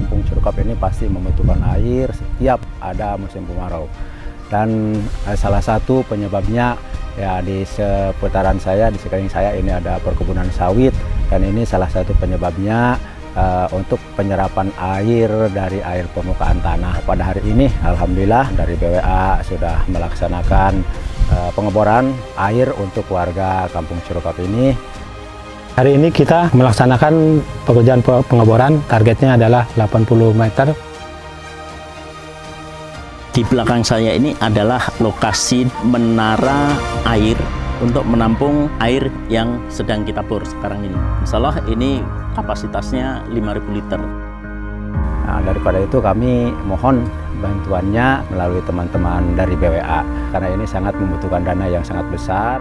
kampung Curukap ini pasti membutuhkan air setiap ada musim kemarau. Dan eh, salah satu penyebabnya ya di seputaran saya, di sekeliling saya ini ada perkebunan sawit dan ini salah satu penyebabnya uh, untuk penyerapan air dari air permukaan tanah. Pada hari ini Alhamdulillah dari BWA sudah melaksanakan uh, pengeboran air untuk warga Kampung Curukap ini Hari ini kita melaksanakan pekerjaan pengeboran, targetnya adalah 80 meter. Di belakang saya ini adalah lokasi menara air untuk menampung air yang sedang kita bor sekarang ini. Masalah ini kapasitasnya 5000 liter. Nah, daripada itu kami mohon bantuannya melalui teman-teman dari BWA karena ini sangat membutuhkan dana yang sangat besar.